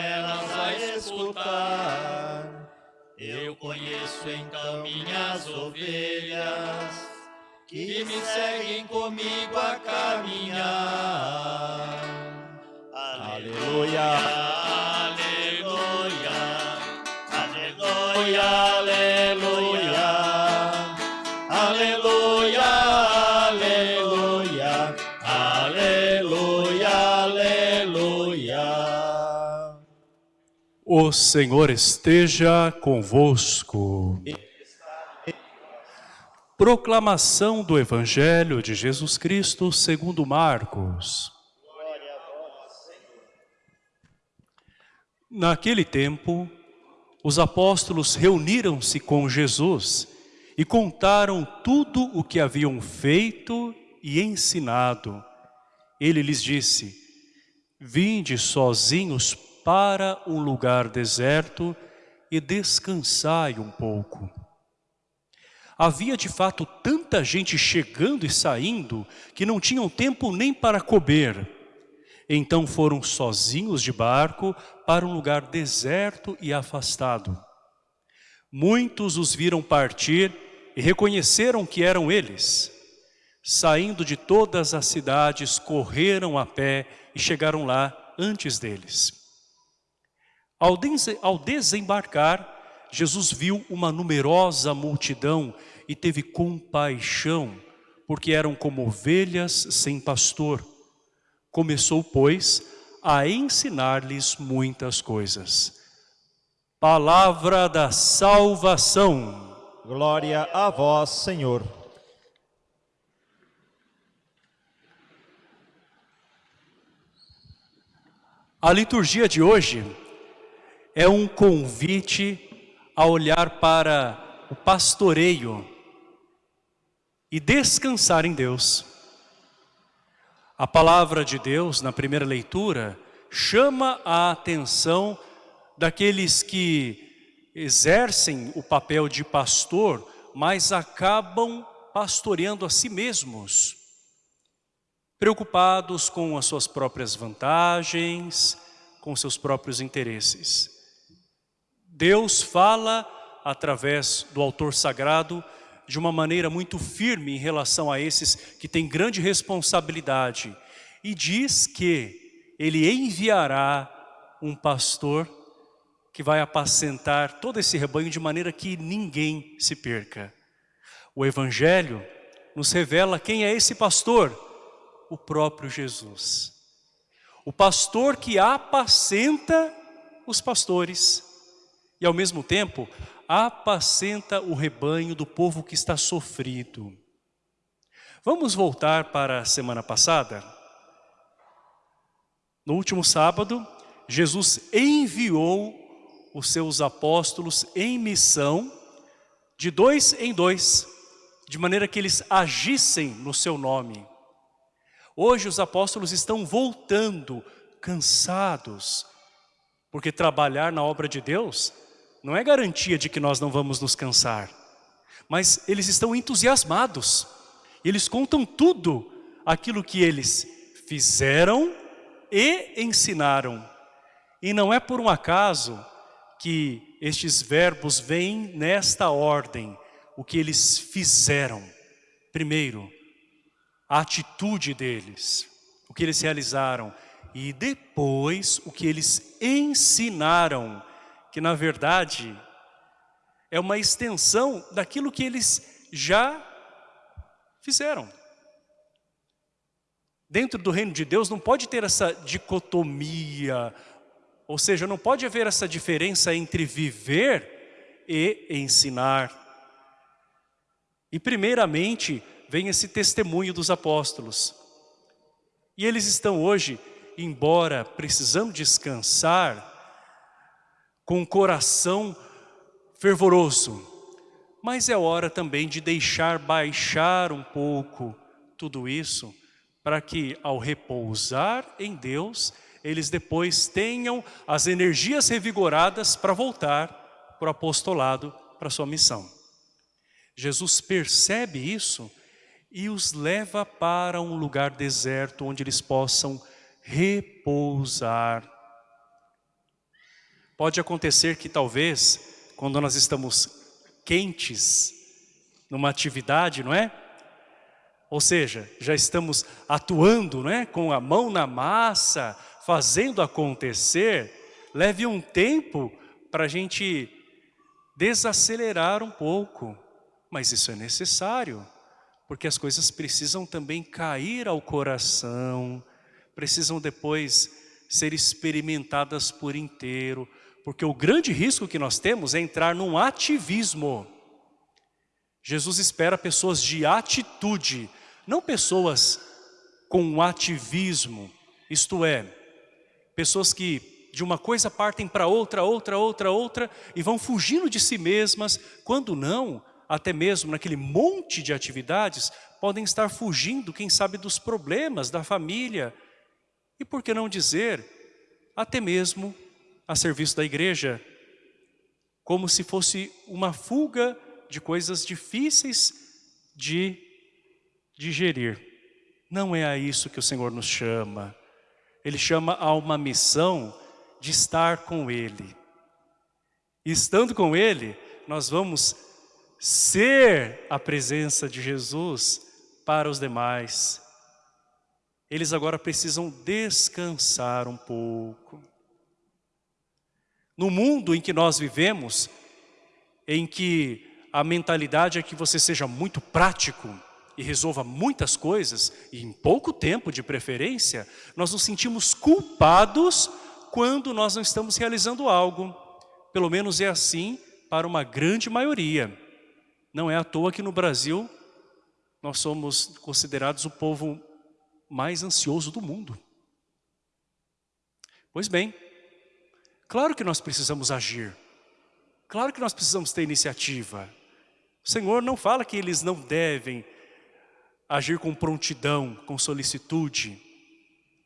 elas a escutar. Eu conheço então minhas ovelhas, que me seguem comigo a caminhar. Aleluia. Aleluia. Aleluia. Aleluia. O Senhor esteja convosco. Proclamação do Evangelho de Jesus Cristo segundo Marcos. Naquele tempo, os apóstolos reuniram-se com Jesus e contaram tudo o que haviam feito e ensinado. Ele lhes disse, Vinde sozinhos para um lugar deserto e descansai um pouco. Havia de fato tanta gente chegando e saindo que não tinham tempo nem para comer. Então foram sozinhos de barco para um lugar deserto e afastado. Muitos os viram partir e reconheceram que eram eles. Saindo de todas as cidades, correram a pé e chegaram lá antes deles. Ao, ao desembarcar, Jesus viu uma numerosa multidão e teve compaixão, porque eram como ovelhas sem pastor. Começou, pois, a ensinar-lhes muitas coisas. Palavra da salvação. Glória a vós, Senhor. A liturgia de hoje é um convite a olhar para o pastoreio e descansar em Deus. A palavra de Deus, na primeira leitura, chama a atenção daqueles que exercem o papel de pastor, mas acabam pastoreando a si mesmos preocupados com as suas próprias vantagens, com seus próprios interesses. Deus fala através do autor sagrado de uma maneira muito firme em relação a esses que têm grande responsabilidade e diz que ele enviará um pastor que vai apacentar todo esse rebanho de maneira que ninguém se perca. O Evangelho nos revela quem é esse pastor, o próprio Jesus. O pastor que apacenta os pastores e ao mesmo tempo apacenta o rebanho do povo que está sofrido. Vamos voltar para a semana passada? No último sábado, Jesus enviou os seus apóstolos em missão de dois em dois, de maneira que eles agissem no seu nome. Hoje os apóstolos estão voltando, cansados, porque trabalhar na obra de Deus não é garantia de que nós não vamos nos cansar. Mas eles estão entusiasmados. Eles contam tudo aquilo que eles fizeram e ensinaram. E não é por um acaso que estes verbos vêm nesta ordem, o que eles fizeram. Primeiro, a atitude deles, o que eles realizaram e depois o que eles ensinaram, que na verdade é uma extensão daquilo que eles já fizeram. Dentro do reino de Deus não pode ter essa dicotomia, ou seja, não pode haver essa diferença entre viver e ensinar. E primeiramente, vem esse testemunho dos apóstolos. E eles estão hoje, embora precisando descansar, com o coração fervoroso, mas é hora também de deixar baixar um pouco tudo isso, para que ao repousar em Deus, eles depois tenham as energias revigoradas para voltar para o apostolado, para sua missão. Jesus percebe isso e os leva para um lugar deserto onde eles possam repousar. Pode acontecer que talvez, quando nós estamos quentes numa atividade, não é? Ou seja, já estamos atuando não é? com a mão na massa, fazendo acontecer, leve um tempo para a gente desacelerar um pouco. Mas isso é necessário, porque as coisas precisam também cair ao coração, precisam depois ser experimentadas por inteiro, porque o grande risco que nós temos é entrar num ativismo. Jesus espera pessoas de atitude, não pessoas com ativismo, isto é, pessoas que de uma coisa partem para outra, outra, outra, outra, e vão fugindo de si mesmas, quando não, até mesmo naquele monte de atividades, podem estar fugindo, quem sabe, dos problemas da família. E por que não dizer, até mesmo a serviço da igreja, como se fosse uma fuga de coisas difíceis de digerir. Não é a isso que o Senhor nos chama. Ele chama a uma missão de estar com Ele. E estando com Ele, nós vamos ser a presença de Jesus para os demais. Eles agora precisam descansar um pouco. No mundo em que nós vivemos, em que a mentalidade é que você seja muito prático e resolva muitas coisas, e em pouco tempo de preferência, nós nos sentimos culpados quando nós não estamos realizando algo. Pelo menos é assim para uma grande maioria. Não é à toa que no Brasil nós somos considerados o povo mais ansioso do mundo. Pois bem, claro que nós precisamos agir. Claro que nós precisamos ter iniciativa. O Senhor não fala que eles não devem agir com prontidão, com solicitude.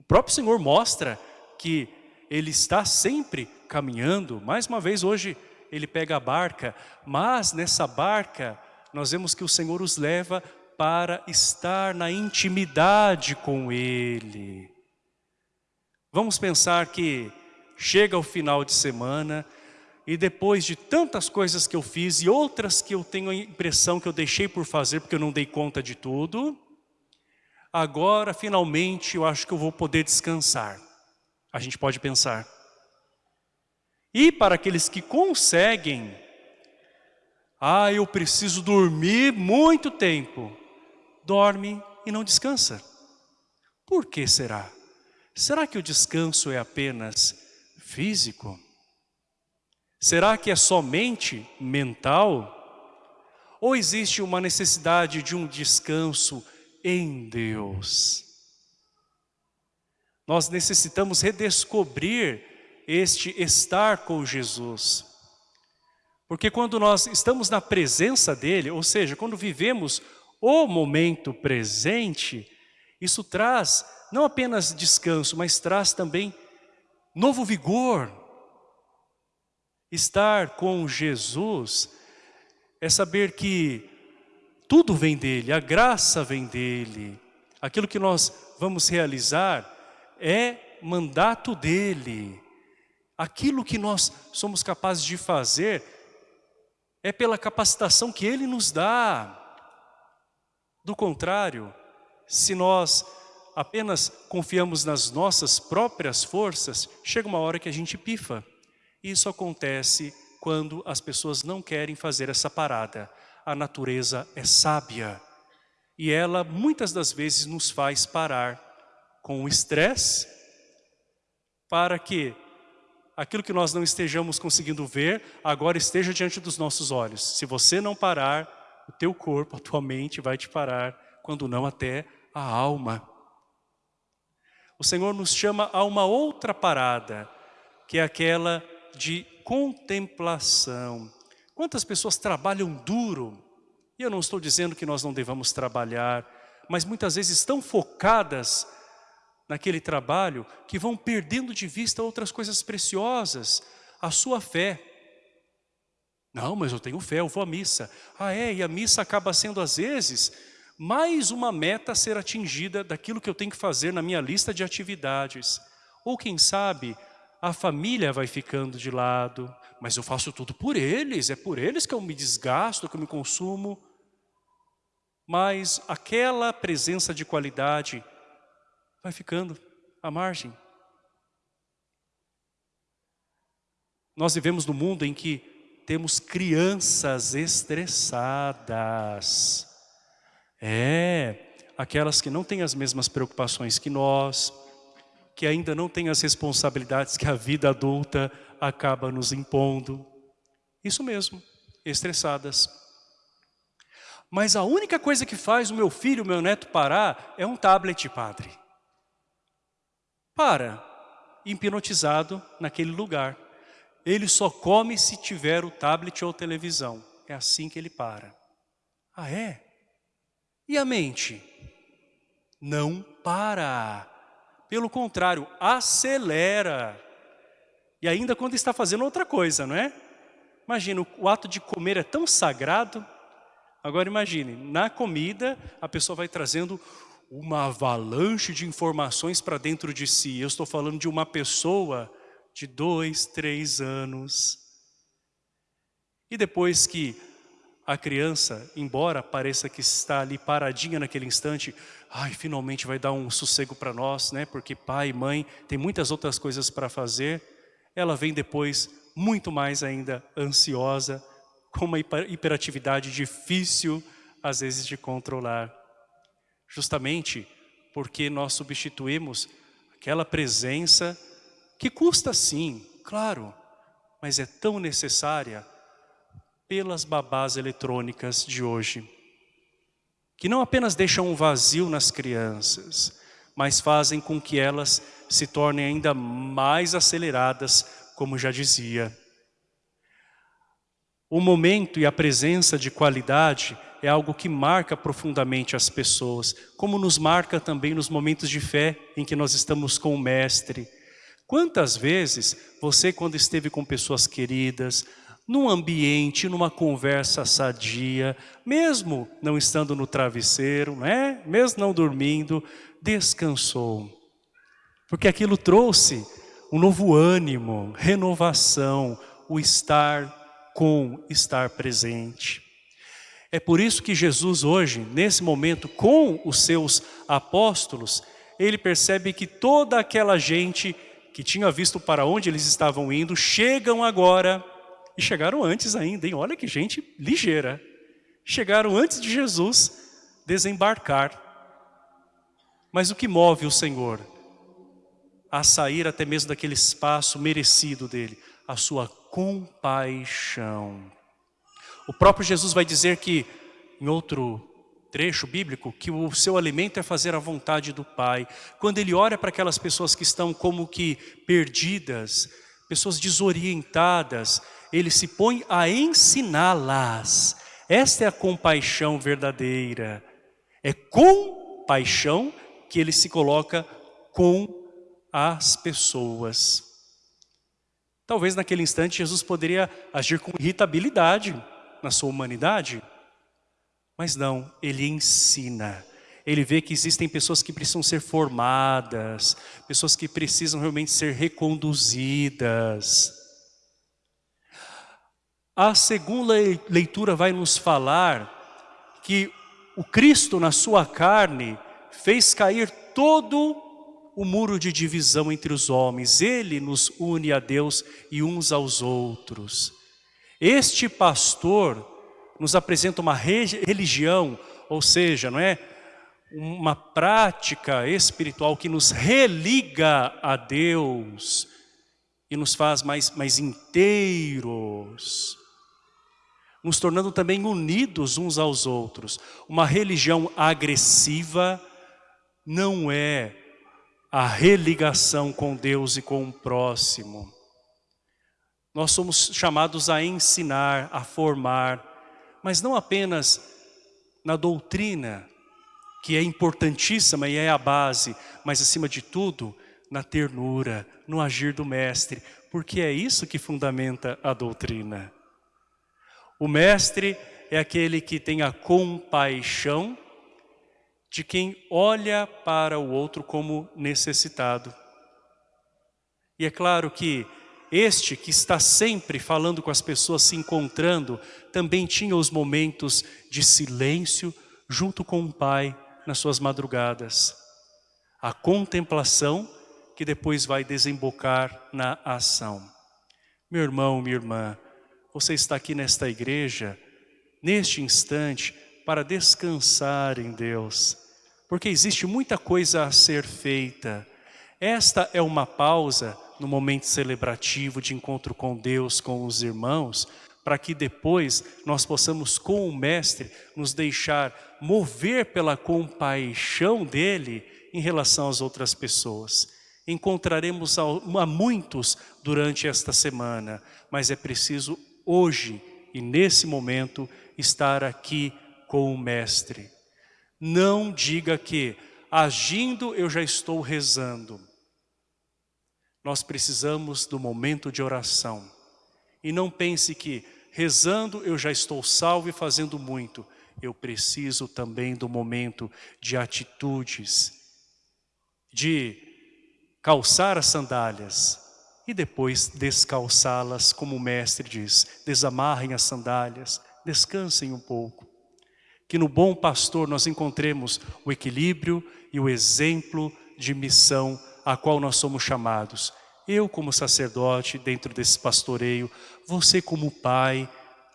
O próprio Senhor mostra que Ele está sempre caminhando. Mais uma vez hoje ele pega a barca, mas nessa barca nós vemos que o Senhor os leva para estar na intimidade com Ele. Vamos pensar que chega o final de semana e depois de tantas coisas que eu fiz e outras que eu tenho a impressão que eu deixei por fazer porque eu não dei conta de tudo, agora finalmente eu acho que eu vou poder descansar. A gente pode pensar. E para aqueles que conseguem, ah, eu preciso dormir muito tempo. Dorme e não descansa. Por que será? Será que o descanso é apenas físico? Será que é somente mental? Ou existe uma necessidade de um descanso em Deus? Nós necessitamos redescobrir este estar com Jesus. Porque quando nós estamos na presença dEle, ou seja, quando vivemos o momento presente, isso traz não apenas descanso, mas traz também novo vigor. Estar com Jesus é saber que tudo vem dEle, a graça vem dEle. Aquilo que nós vamos realizar é mandato dEle. Aquilo que nós somos capazes de fazer é pela capacitação que Ele nos dá. Do contrário, se nós apenas confiamos nas nossas próprias forças, chega uma hora que a gente pifa. Isso acontece quando as pessoas não querem fazer essa parada. A natureza é sábia e ela muitas das vezes nos faz parar com o estresse para que aquilo que nós não estejamos conseguindo ver, agora esteja diante dos nossos olhos. Se você não parar, o teu corpo, a tua mente vai te parar, quando não até a alma. O Senhor nos chama a uma outra parada, que é aquela de contemplação. Quantas pessoas trabalham duro? E eu não estou dizendo que nós não devamos trabalhar, mas muitas vezes estão focadas naquele trabalho que vão perdendo de vista outras coisas preciosas, a sua fé. Não, mas eu tenho fé, eu vou à missa. Ah é, e a missa acaba sendo às vezes mais uma meta a ser atingida daquilo que eu tenho que fazer na minha lista de atividades. Ou quem sabe, a família vai ficando de lado, mas eu faço tudo por eles, é por eles que eu me desgasto, que eu me consumo. Mas aquela presença de qualidade vai ficando à margem. Nós vivemos num mundo em que temos crianças estressadas. É, aquelas que não têm as mesmas preocupações que nós, que ainda não têm as responsabilidades que a vida adulta acaba nos impondo. Isso mesmo, estressadas. Mas a única coisa que faz o meu filho, o meu neto parar é um tablet, padre. Para, hipnotizado naquele lugar. Ele só come se tiver o tablet ou televisão. É assim que ele para. Ah, é? E a mente? Não para. Pelo contrário, acelera. E ainda quando está fazendo outra coisa, não é? Imagina, o ato de comer é tão sagrado. Agora imagine, na comida a pessoa vai trazendo uma avalanche de informações para dentro de si. Eu estou falando de uma pessoa de dois, três anos. E depois que a criança, embora pareça que está ali paradinha naquele instante, ai, finalmente vai dar um sossego para nós, né? Porque pai mãe tem muitas outras coisas para fazer. Ela vem depois muito mais ainda ansiosa, com uma hiperatividade difícil às vezes de controlar. Justamente porque nós substituímos aquela presença que custa sim, claro, mas é tão necessária pelas babás eletrônicas de hoje, que não apenas deixam um vazio nas crianças, mas fazem com que elas se tornem ainda mais aceleradas, como já dizia. O momento e a presença de qualidade é algo que marca profundamente as pessoas, como nos marca também nos momentos de fé em que nós estamos com o Mestre, Quantas vezes você, quando esteve com pessoas queridas, num ambiente, numa conversa sadia, mesmo não estando no travesseiro, né? mesmo não dormindo, descansou. Porque aquilo trouxe um novo ânimo, renovação, o estar com, estar presente. É por isso que Jesus hoje, nesse momento, com os seus apóstolos, ele percebe que toda aquela gente que tinha visto para onde eles estavam indo, chegam agora, e chegaram antes ainda, hein? olha que gente ligeira. Chegaram antes de Jesus desembarcar. Mas o que move o Senhor a sair até mesmo daquele espaço merecido dele? A sua compaixão. O próprio Jesus vai dizer que, em outro trecho bíblico que o seu alimento é fazer a vontade do Pai. Quando ele olha para aquelas pessoas que estão como que perdidas, pessoas desorientadas, ele se põe a ensiná-las. Esta é a compaixão verdadeira. É com paixão que ele se coloca com as pessoas. Talvez naquele instante Jesus poderia agir com irritabilidade na sua humanidade, mas não, ele ensina. Ele vê que existem pessoas que precisam ser formadas, pessoas que precisam realmente ser reconduzidas. A segunda leitura vai nos falar que o Cristo na sua carne fez cair todo o muro de divisão entre os homens. Ele nos une a Deus e uns aos outros. Este pastor nos apresenta uma religião, ou seja, não é? uma prática espiritual que nos religa a Deus e nos faz mais, mais inteiros, nos tornando também unidos uns aos outros. Uma religião agressiva não é a religação com Deus e com o próximo. Nós somos chamados a ensinar, a formar, mas não apenas na doutrina, que é importantíssima e é a base, mas acima de tudo, na ternura, no agir do mestre, porque é isso que fundamenta a doutrina. O mestre é aquele que tem a compaixão de quem olha para o outro como necessitado. E é claro que este que está sempre falando com as pessoas, se encontrando, também tinha os momentos de silêncio junto com o Pai nas suas madrugadas. A contemplação que depois vai desembocar na ação. Meu irmão, minha irmã, você está aqui nesta igreja, neste instante, para descansar em Deus, porque existe muita coisa a ser feita. Esta é uma pausa no momento celebrativo de encontro com Deus, com os irmãos, para que depois nós possamos com o Mestre nos deixar mover pela compaixão dele em relação às outras pessoas. Encontraremos a muitos durante esta semana, mas é preciso hoje e nesse momento estar aqui com o Mestre. Não diga que agindo eu já estou rezando. Nós precisamos do momento de oração. E não pense que rezando eu já estou salvo e fazendo muito. Eu preciso também do momento de atitudes, de calçar as sandálias e depois descalçá-las, como o mestre diz. Desamarrem as sandálias, descansem um pouco. Que no bom pastor nós encontremos o equilíbrio e o exemplo de missão a qual nós somos chamados. Eu como sacerdote dentro desse pastoreio, você como pai,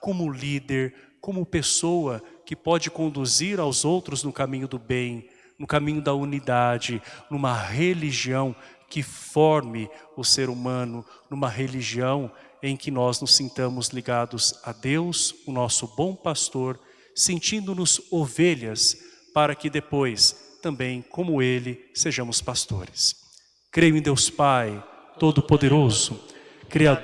como líder, como pessoa que pode conduzir aos outros no caminho do bem, no caminho da unidade, numa religião que forme o ser humano, numa religião em que nós nos sintamos ligados a Deus, o nosso bom pastor, sentindo-nos ovelhas, para que depois, também como Ele, sejamos pastores. Creio em Deus Pai, Todo-Poderoso, Criador